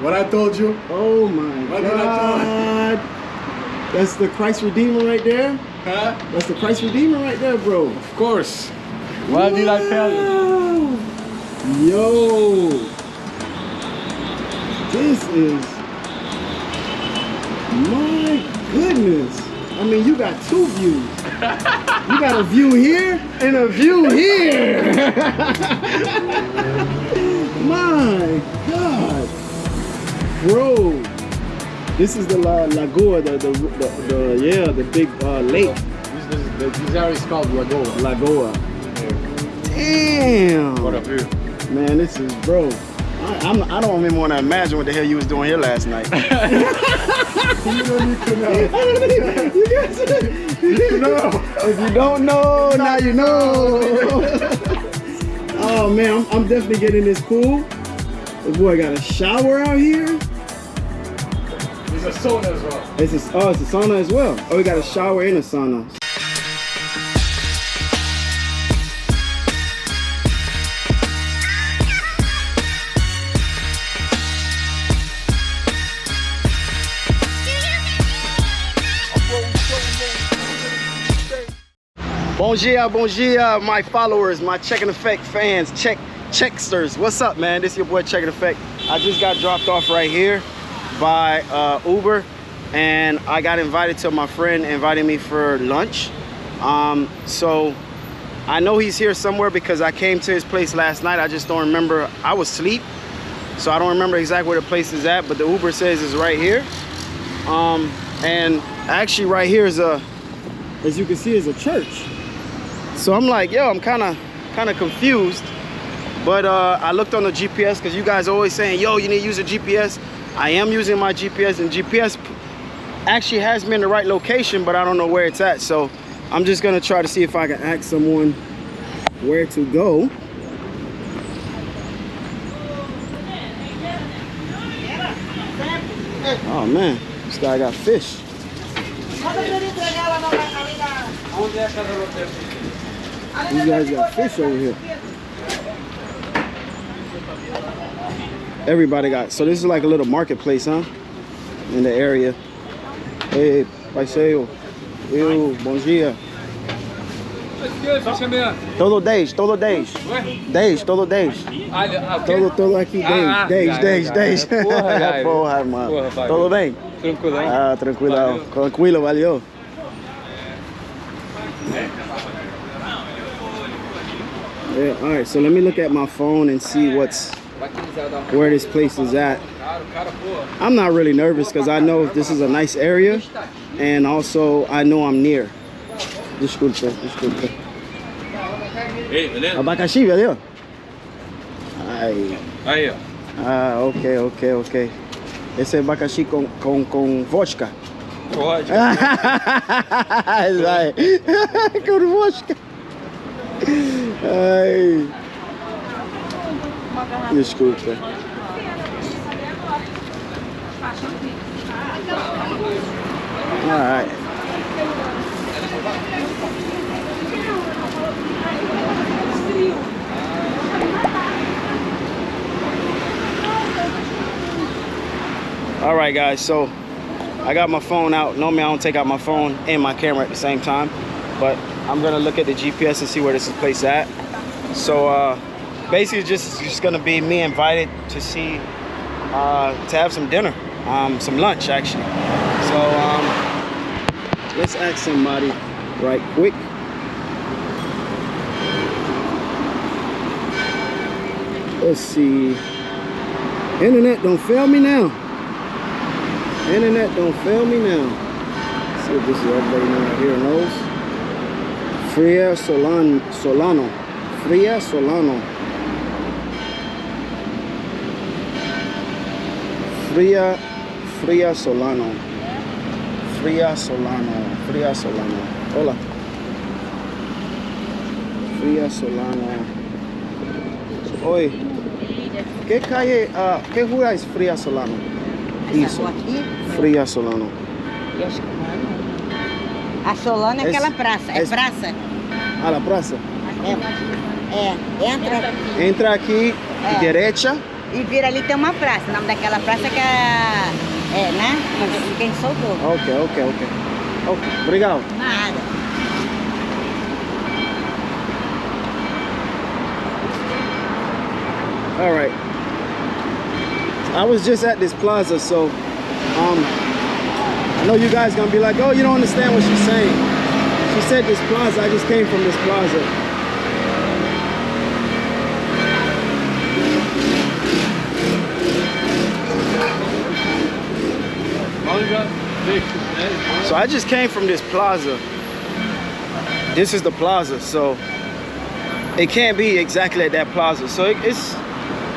What I told you? Oh my What did I God. That's the Christ Redeemer right there. Huh? That's the Christ Redeemer right there, bro. Of course. What did I tell you? Yo. This is my goodness. I mean, you got two views. You got a view here and a view here. my God. Bro. This is the La Lagoa, the, the, the, the yeah, the big uh, lake. This, this, this, area is called Lagoa. Lagoa. Damn. What up view. Man, this is bro. I, I'm, I don't even want to imagine what the hell you was doing here last night. You don't need to know. you guys, You know. if you don't know, now you know. oh man, I'm, I'm definitely getting this pool. This boy got a shower out here. A sauna as well. It's a, oh, it's a sauna as well. Oh, we got a shower and a sauna. Bon dia, bon dia, my followers, my Checking Effect fans, check checksters. What's up, man? This is your boy Checking Effect. I just got dropped off right here by uh, Uber, and I got invited to my friend invited me for lunch. Um, so I know he's here somewhere because I came to his place last night. I just don't remember. I was asleep, so I don't remember exactly where the place is at. But the Uber says it's right here. Um, and actually, right here is a, as you can see, is a church. So I'm like, yo, I'm kind of kind of confused. But uh, I looked on the GPS because you guys are always saying, yo, you need to use a GPS. I am using my GPS and GPS actually has me in the right location, but I don't know where it's at. So I'm just gonna try to see if I can ask someone where to go. Oh man, this guy got fish. These guys got fish over here. Everybody got, so this is like a little marketplace, huh? In the area. Hey, parceiro. Eu, bom dia. Todo 10, todo 10. 10, todo 10. Todo, todo aqui 10, Ah, 10, já, 10, já. 10. Porra. Mano. Porra. Tudo bem? Tranquilão. Ah, tranquilo, Valeu. tranquilo, valeu. Yeah, all right, so let me look at my phone and see what's where this place is at. I'm not really nervous because I know this is a nice area and also I know I'm near. Desculpa, desculpa. Ei, beleza? Abacaxi, valeu? Aí, ó. ah, ok, ok, ok. Esse é abacaxi com, com, com vodka. Pode. Com vodka. Ai. Desculpa. Alright. All right, guys. So I got my phone out. Normally, I don't take out my phone and my camera at the same time, but I'm gonna look at the GPS and see where this is placed at. So uh, basically, just just gonna be me invited to see uh, to have some dinner, um, some lunch actually. So um, let's ask somebody right quick. Let's see. Internet don't fail me now. Internet don't fail me now. see if this is everybody out here knows. Fria Solan Solano. Fria Solano. Fria Fria Solano. Fria Solano. Fria Solano. Hola. Fria Solano. Oi. Que calle, ah, que rua es Fria Solano? Isso. Fria Solano. não. A Solana é aquela praça. É praça? Ah, la praça? É. É. Entra. Entra aqui, É. derecha, E vira ali tem uma praça. O nome daquela praça que é. É, né? Quem soltou. Ok, ok, ok. Ok, obrigado. Nada. All right. I was just at this plaza, so um, I know you guys gonna be like, oh, you don't understand what she's saying. She said this plaza. I just came from this plaza. So I just came from this plaza. This is the plaza, so it can't be exactly at that plaza. So it, it's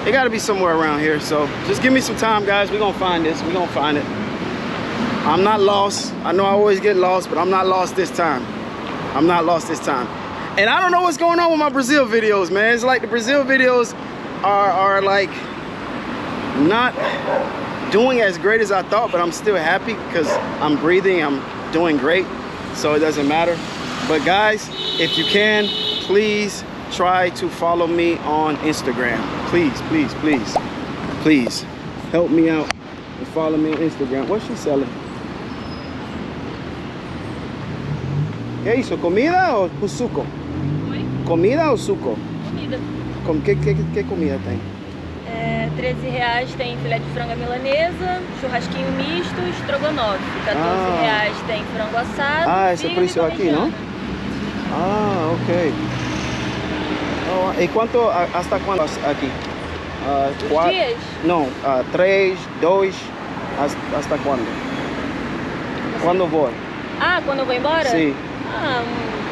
it got to be somewhere around here. So just give me some time, guys. We're gonna find this. We're gonna find it. I'm not lost. I know I always get lost, but I'm not lost this time. I'm not lost this time. And I don't know what's going on with my Brazil videos, man. It's like the Brazil videos are are like not doing as great as I thought, but I'm still happy because I'm breathing, I'm doing great, so it doesn't matter. But guys, if you can, please try to follow me on Instagram. Please, please, please, please help me out and follow me on Instagram. What's she selling? ¿Qué hizo? ¿Comida o suco? ¿Comida o suco? Comida. Com, que, que, que comida tem? É, 13 reais tem filé de frango milanesa, churrasquinho misto, estrogonofe. 14 Ah. reais tem frango assado. Ah, esse é por isso e aqui, não? Ah, ok. Oh, ¿Y cuánto, a- hasta aquí? Ah, Os cua- dias? No, ah, tres, dos, hasta, hasta cuándo? ¿Cuándo voy? Ah, quando eu vou embora? Sim. Ah,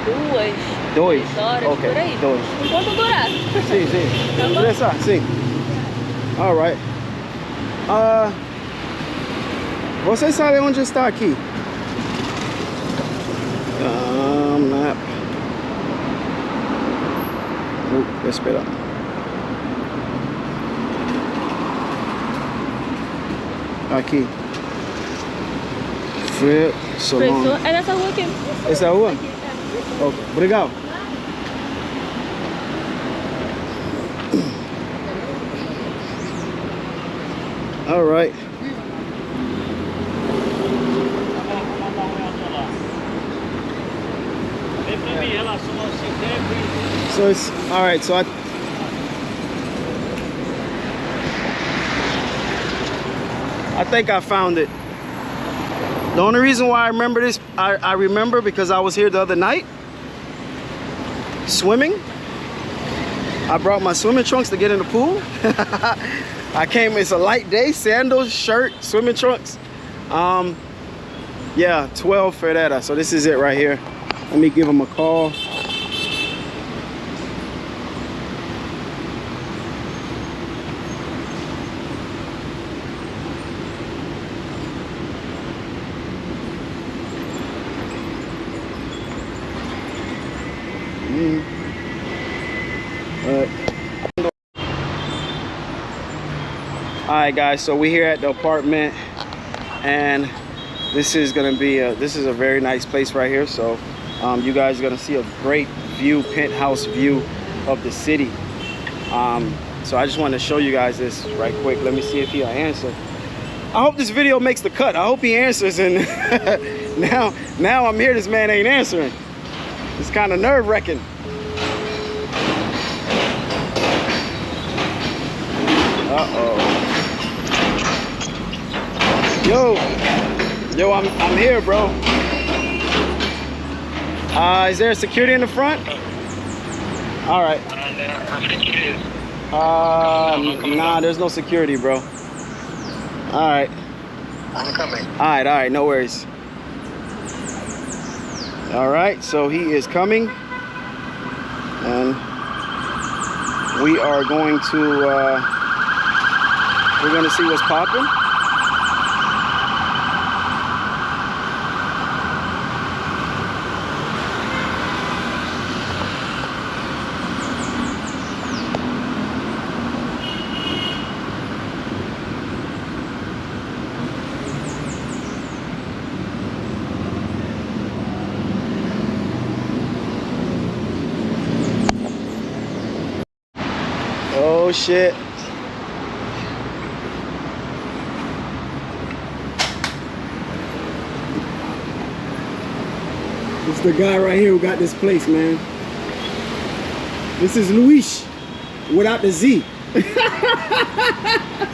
duas, Dois. três horas, Ok, por aí. dois. Enquanto durar. Sim, sim. Tá bom. Sim. All right. Ah, você sabe onde está aqui? Ah, map. Uh, espera. Aqui. Fre Salon. Professor, é nessa rua aqui. Essa é a rua? Aqui, é. Ok, Obrigado. All right. So it's all right. So I. I think I found it. The only reason why I remember this, I, I remember because I was here the other night swimming. I brought my swimming trunks to get in the pool. I came, it's a light day, sandals, shirt, swimming trunks. Um, yeah, 12 Ferreira. So this is it right here. Let me give him a call. Alright guys, so we're here at the apartment and this is gonna be a this is a very nice place right here. So um, you guys are gonna see a great view, penthouse view of the city. Um, so I just wanted to show you guys this right quick. Let me see if he'll answer. I hope this video makes the cut. I hope he answers and now now I'm here, this man ain't answering. It's kind of nerve wracking. Uh-oh. Yo, yo, I'm, I'm here, bro. Uh, is there security in the front? All right. Uh, nah, there's no security, bro. All right. I'm coming. All right, all right, no worries. All right, so he is coming, and we are going to uh, we're going to see what's popping. Oh, shit. It's the guy right here who got this place, man. This is Luis without the Z.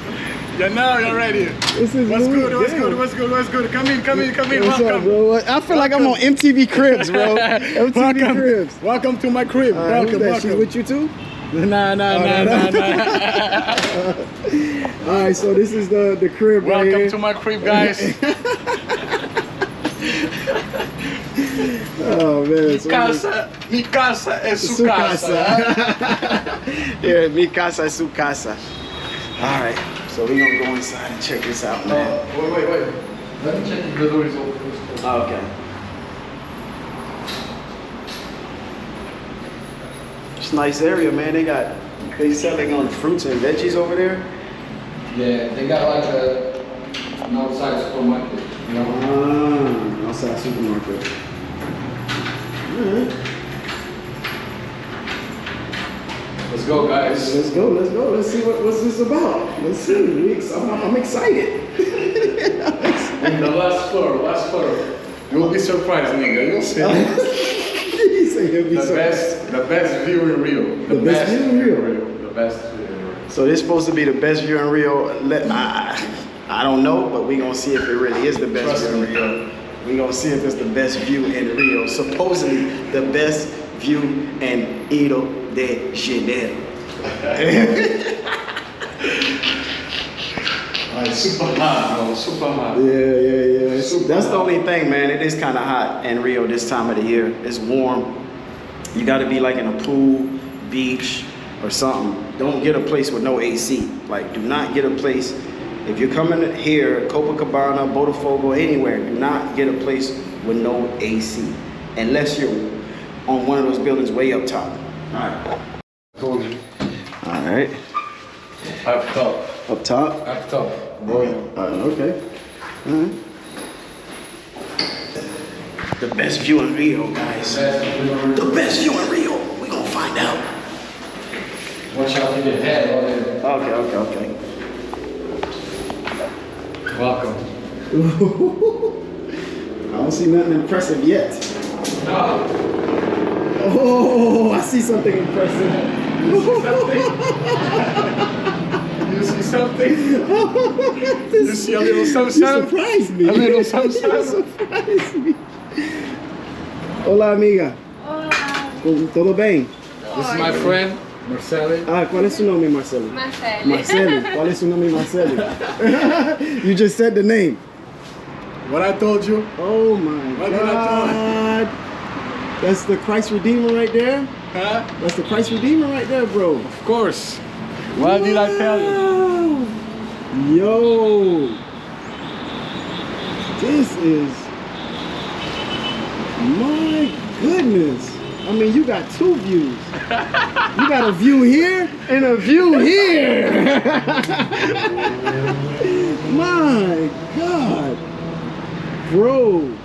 Yeah, now you're right here. This is what's good, what's good, what's good, what's good. Come in, come in, come in. What's welcome. Up, bro? I feel welcome. like I'm on MTV Cribs, bro. MTV welcome. Cribs. Welcome to my crib. Uh, welcome, welcome. She's with you too? Nah, nah, nah, oh, no, nah, nah. All right, so this is the the crib right welcome here. to my crib, guys. oh man, so casa, mi casa es su, Su casa. casa. yeah, mi casa es su casa. All right, so we're gonna go inside and check this out, man. Wait, wait, wait. Let me check if the door is open. Oh, okay. A nice area, man. They got they selling on fruits and veggies over there. Yeah, they got like a, an outside supermarket, you know. Ah, outside supermarket. Alright. Let's go, guys. Let's go, let's go. Let's see what, what's this about. Let's see. I'm, I'm excited. I'm excited. In the last floor, last floor. You'll be surprised, nigga. You'll see. he said he'll be the so- best, the best view in Rio. The best view in Rio? The best view in Rio. So this supposed to be the best view in Rio. Let, I, I don't know, but we gonna see if it really is the best Trust view in. Rio. We gonna see if it's the best view in Rio. Supposedly the best view in Rio de Janeiro. It's super hot, bro. Super hot. Yeah, yeah, yeah. Super That's the only thing, man. It is kind of hot in Rio this time of the year. It's warm. You got to be like in a pool, beach, or something. Don't get a place with no AC. Like, do not get a place. If you're coming here, Copacabana, Botafogo, anywhere, do not get a place with no AC, unless you're on one of those buildings way up top. All right. Told you. All right. Up top. Up top. Up top. Boy. Uh, okay. All right. The best view in Rio, guys. The best view in Rio. We gonna find out. Watch out for your head. all that. Okay, okay, okay. Welcome. I don't see nothing impressive yet. No. Oh, I see something impressive. You see something? You see a little You something? surprised me. A little You something. surprised me. Hola, amiga. Com- Tudo bem? This is my friend, Marcelo. Ah, qual é seu nome, Marcelo? Marcele. Marcelo. Qual é seu nome, Marcelo? you just said the name. What I told you? Oh my What did God. That's the Christ Redeemer right there. Huh? That's the Christ Redeemer right there, bro. Of course. What did I tell you? Yo. This is my goodness. I mean, you got two views. You got a view here and a view here. my God. Bro.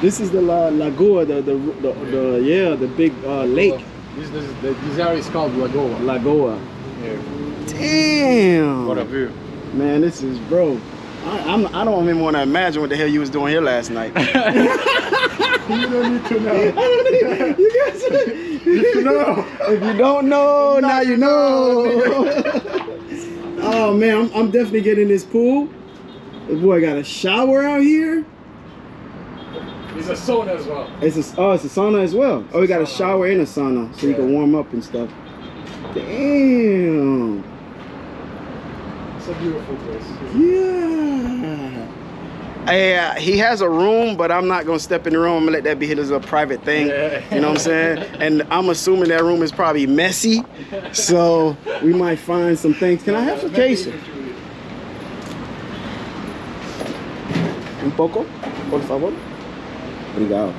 This is the La Lagoa, the, the, the, the yeah, the big uh, lake. This, this, this, this area is called Lagoa. Lagoa. Yeah. Damn. What a view. Man, this is bro. I, I'm, I don't even want to imagine what the hell you was doing here last night. You don't need to know. you guys, You know. if you don't know, now you know. oh man, I'm, I'm definitely getting this pool. This boy got a shower out here. It's a sauna as well. It's a, oh, it's a sauna as well. Oh, we got a shower and a sauna, so you can warm up and stuff. Damn. Beautiful place. Yeah. Yeah, uh, he has a room, but I'm not gonna step in the room. I'm gonna let that be his a private thing. Yeah. You know what I'm saying? And I'm assuming that room is probably messy, so we might find some things. Can I have some queso? Un poco, por favor. Obrigado.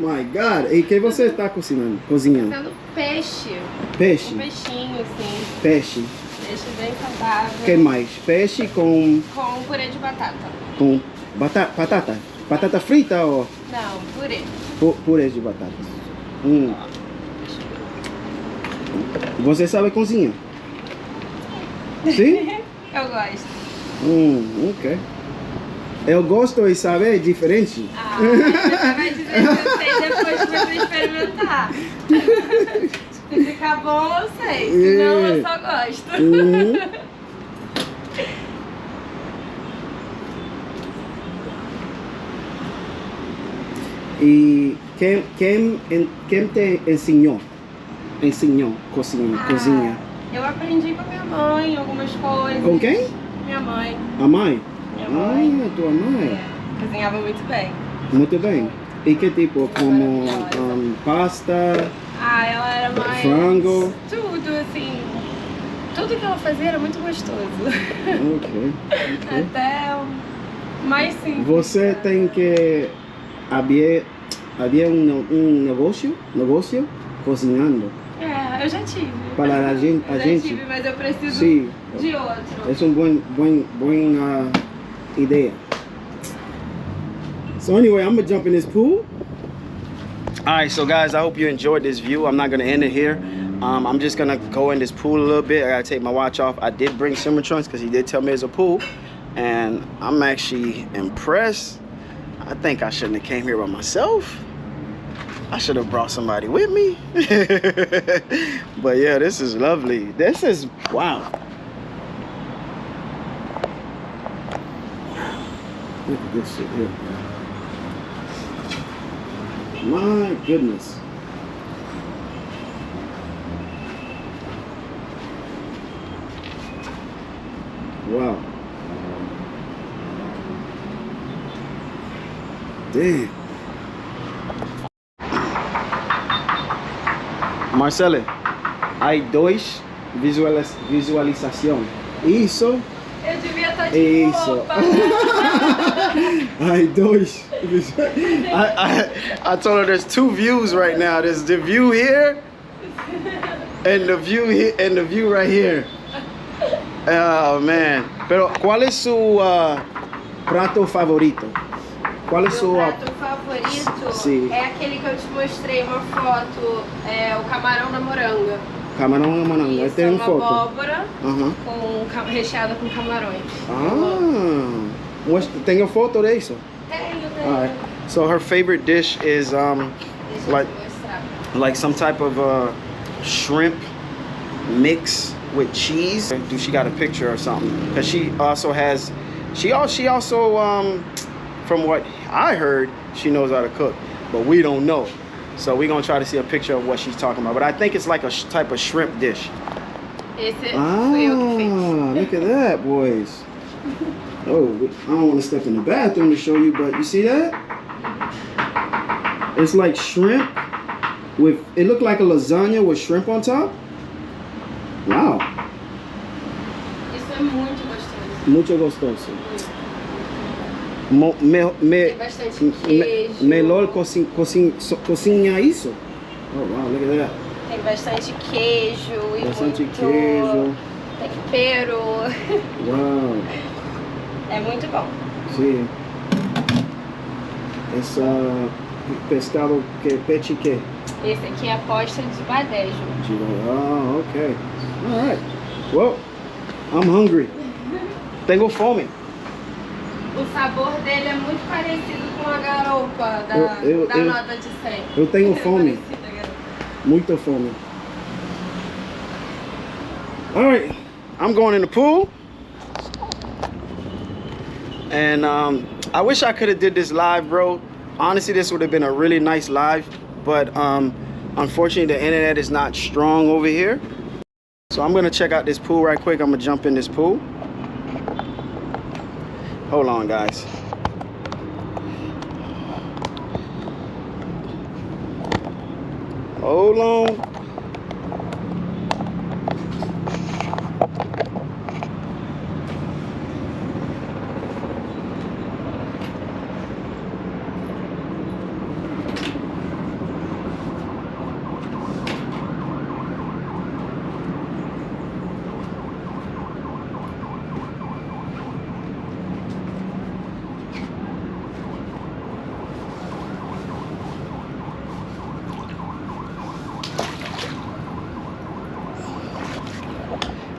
My God. E que você está cozinhando? Cozinhando? Peixe. Peixe. Um peixinho, assim. Peixe. Peixe bem saudável. que mais? Peixe com Com purê de batata. com batata, batata, batata frita ou Não, purê. pu- purê de batata? Hum. Você sabe cozinhar? Sim? Eu gosto. Hum, ok. Eu gosto e saber diferente. Ah, você vai dizer que eu experimentar. Se ficar bom, eu sei. Senão, eu só gosto. Uhum. E quem, quem, quem te ensinou? Ensinou cozinha? Ah. cozinha. Eu aprendi com a minha mãe algumas coisas. Com quem? Minha mãe. A mãe? Minha mãe. Ah, tua mãe. É, cozinhava muito bem. Muito bem. E que tipo? Como um, pasta? Ah, ela era mais. Frango. Tudo, assim. Tudo que ela fazia era muito gostoso. Ok. ok. Até mais simples. Você tem que havia havia um, um negócio negócio cozinhando É, eu já tive. para a gente a Eu já gente tive, mas eu preciso sim de outro. é um bom bom bom uh, ideia so anyway I'm gonna jump in this pool all right so guys I hope you enjoyed this view I'm not gonna end it here um, I'm just gonna go in this pool a little bit I gotta take my watch off I did bring swimmer trunks because he did tell me there's a pool and I'm actually impressed I think I shouldn't have came here by myself. I should have brought somebody with me. but yeah, this is lovely. This is wow. Look at this shit here. My goodness. Wow. Damn. Marcele, hay dois visualiz visualização. Isso, Eu devia estar de isso. hay dois. I, I, I told her there's two views right now. There's the view here and the view here and the view right here. Oh man. Pero ¿cuál es su uh, prato favorito? ¿Cuál es Meu su uh, prato favorito Sim. é aquele que eu te mostrei uma foto, é o camarão na moranga. camarão mananga? Isso, Tem é uma foto. abóbora com, recheada com camarões. Eu amo. the thing? tem a foto disso? Tenho, tenho. Alright. So her favorite dish is um like like some type of uh shrimp mix with cheese. Do she got a picture or something? Cause she also has she also she also um from what I heard she knows how to cook, but we don't know. So we're gonna try to see a picture of what she's talking about. But I think it's like a sh- type of shrimp dish. Ah, eu que fiz. look at that, boys. Oh, I don't want to step in the bathroom to show you, but you see that? It's like shrimp with, it looked like a lasagna with shrimp on top. Wow, Isso é muito gostoso. mucho gostoso. Mo, me, me, Tem bastante me, melhor cocin, cocin, so- cozinhar isso. Oh, wow, look at that. Tem bastante queijo e Bastante muito queijo. tempero. Wow, É muito bom. sí. Essa pescado que peixe que? Esse aqui é a posta de badejo. Oh, okay. All right. Well, I'm hungry. Tengo fome. O sabor dele é muito parecido com a garopa da, Eu- eu- da eu- nota de 100. Eu tenho fome. Muita fome. All right. I'm going in the pool. And um, I wish I could have did this live, bro. Honestly, this would have been a really nice live. But um, unfortunately, the internet is not strong over here. So I'm gonna check out this pool right quick. I'm gonna jump in this pool. Hold on, guys. Hold on.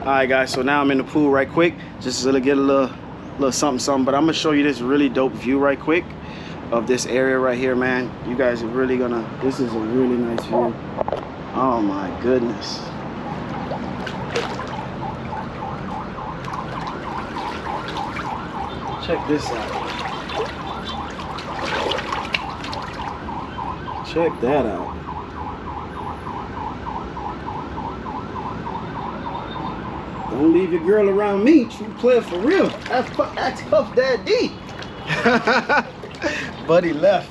All right, guys. So now I'm in the pool right quick, just to get a little little something something. But I'm gonna show you this really dope view right quick of this area right here, man. You guys are really gonna. This is a really nice view. Oh my goodness. Check this out. Check that out. Don't leave your girl around me. True player for real. That's that's Puff Daddy. Buddy left.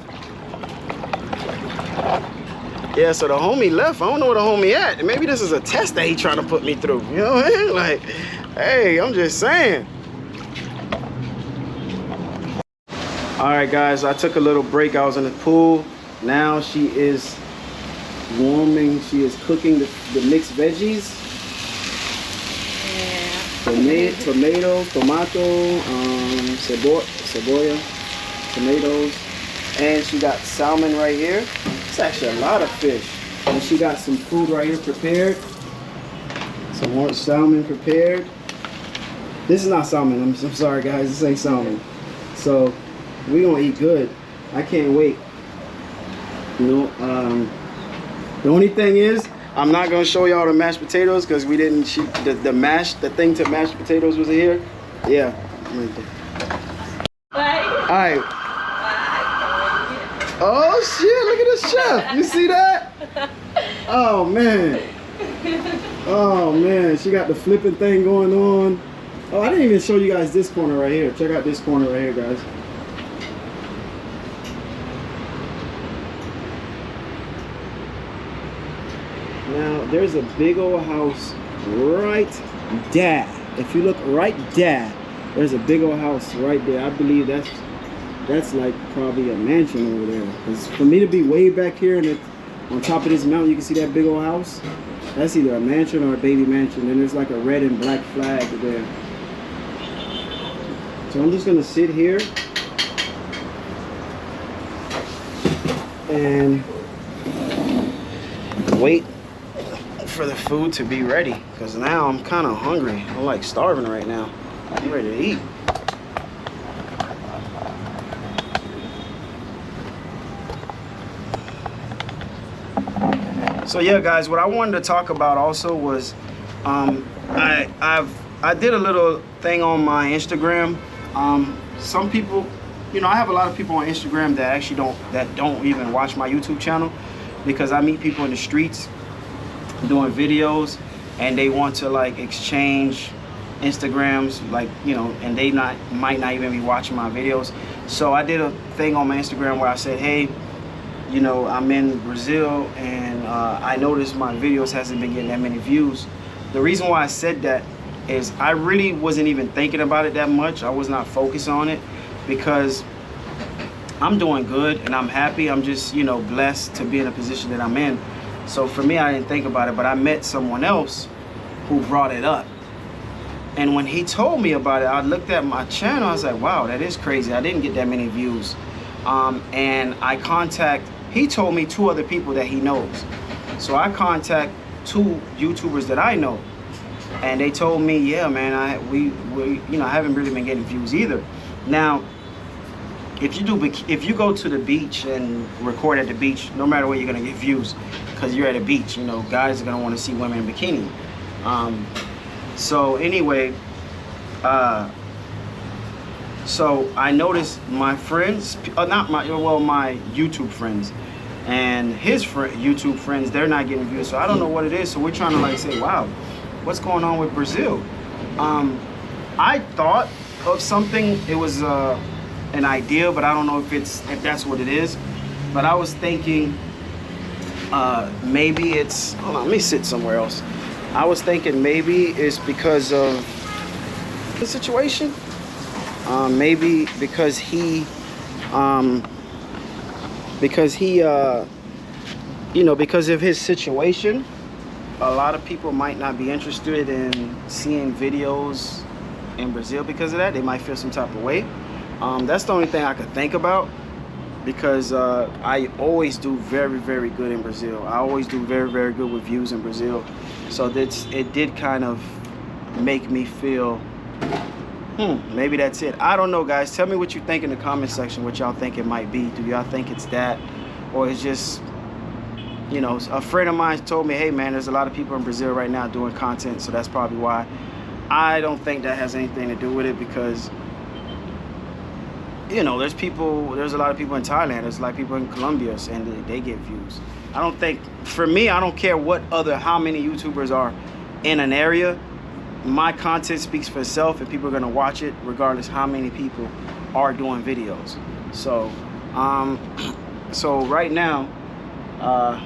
Yeah, so the homie left. I don't know where the homie at. Maybe this is a test that he trying to put me through. You know what I mean? Like, hey, I'm just saying. All right, guys, I took a little break. I was in the pool. Now she is warming. She is cooking the, the mixed veggies. Tomato, tomato, tomato, um, cebo cebolla, tomatoes, and she got salmon right here. It's actually a lot of fish. And she got some food right here prepared. Some more salmon prepared. This is not salmon. I'm, I'm sorry, guys. This ain't salmon. So we gonna eat good. I can't wait. You know, um, the only thing is, I'm not gonna show y'all the mashed potatoes because we didn't. She, the the mash, the thing to mash potatoes was here. Yeah. All right. Oh shit! Look at this chef. You see that? Oh man. Oh man, she got the flipping thing going on. Oh, I didn't even show you guys this corner right here. Check out this corner right here, guys. Now, there's a big old house right there. If you look right there, there's a big old house right there. I believe that's that's like probably a mansion over there. Because for me to be way back here and it, on top of this mountain, you can see that big old house. That's either a mansion or a baby mansion. And there's like a red and black flag there. So I'm just gonna sit here and wait for the food to be ready because now I'm kind of hungry. I'm like starving right now. I'm ready to eat. So yeah, guys, what I wanted to talk about also was um, I I've I did a little thing on my Instagram. Um, some people, you know, I have a lot of people on Instagram that actually don't that don't even watch my YouTube channel because I meet people in the streets doing videos and they want to like exchange Instagrams like you know and they not might not even be watching my videos. So I did a thing on my Instagram where I said hey you know I'm in Brazil and uh, I noticed my videos hasn't been getting that many views. The reason why I said that is I really wasn't even thinking about it that much. I was not focused on it because I'm doing good and I'm happy. I'm just you know blessed to be in a position that I'm in so for me, I didn't think about it, but I met someone else who brought it up. And when he told me about it, I looked at my channel. I was like, wow, that is crazy. I didn't get that many views. Um, and I contact, he told me two other people that he knows. So I contact two YouTubers that I know. And they told me, yeah, man, I we, we you know, I haven't really been getting views either. Now, if you do if you go to the beach and record at the beach no matter where you're gonna get views because you're at a beach you know guys are gonna want to see women in bikini. Um, so anyway uh, so I noticed my friends uh, not my well my YouTube friends and his friend YouTube friends they're not getting views so I don't know what it is so we're trying to like say wow what's going on with Brazil? Um, I thought of something it was uh, an idea, but I don't know if it's if that's what it is. But I was thinking uh, maybe it's hold on, let me sit somewhere else. I was thinking maybe it's because of the situation. Um, maybe because he um, because he uh, you know because of his situation a lot of people might not be interested in seeing videos in Brazil because of that they might feel some type of way um, that's the only thing I could think about because uh, I always do very, very good in Brazil. I always do very, very good with views in Brazil. So that's, it did kind of make me feel Hmm, maybe that's it. I don't know, guys. Tell me what you think in the comment section. What y'all think it might be. Do y'all think it's that, or it's just, you know, a friend of mine told me, hey man, there's a lot of people in Brazil right now doing content, so that's probably why. I don't think that has anything to do with it because, you know, there's people. There's a lot of people in Thailand. There's a lot of people in Colombia, and they, get views. I don't think, for me, I don't care what other, how many YouTubers are in an area my content speaks for itself and people are to watch it regardless how many people are doing videos so um so right now uh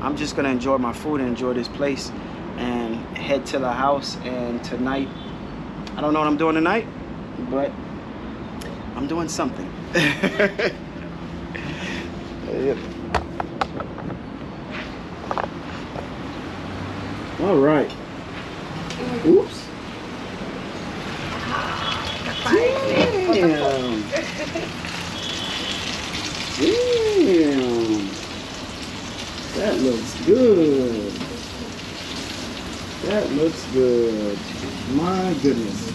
i'm just gonna enjoy my food and enjoy this place and head to the house and tonight i don't know what i'm doing tonight but i'm doing something Yep. all right Oops. Damn. Damn. That looks good. That looks good. My goodness.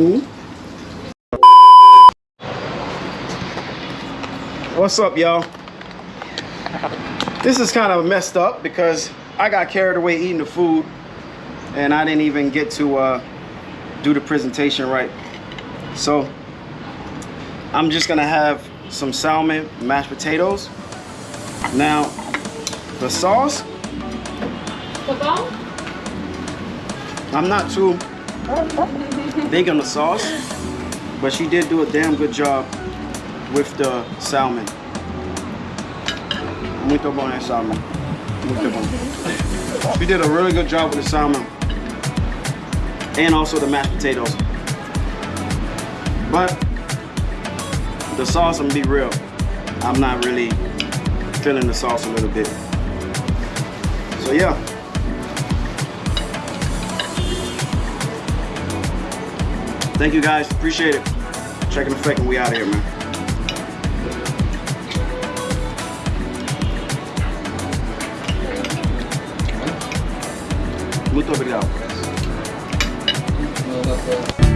Who? What's up, y'all? This is kind of messed up because I got carried away eating the food and I didn't even get to uh, do the presentation right. So I'm just gonna have some salmon, mashed potatoes. Now, the sauce, I'm not too big on the sauce, but she did do a damn good job with the salmon. Muito bom, salmon. Muito bom. She did a really good job with the salmon and also the mashed potatoes. But the sauce, I'm gonna be real, I'm not really feeling the sauce a little bit. So yeah. Thank you guys, appreciate it. Checking effect and we out of here, man. Muito obrigado. No, that's all.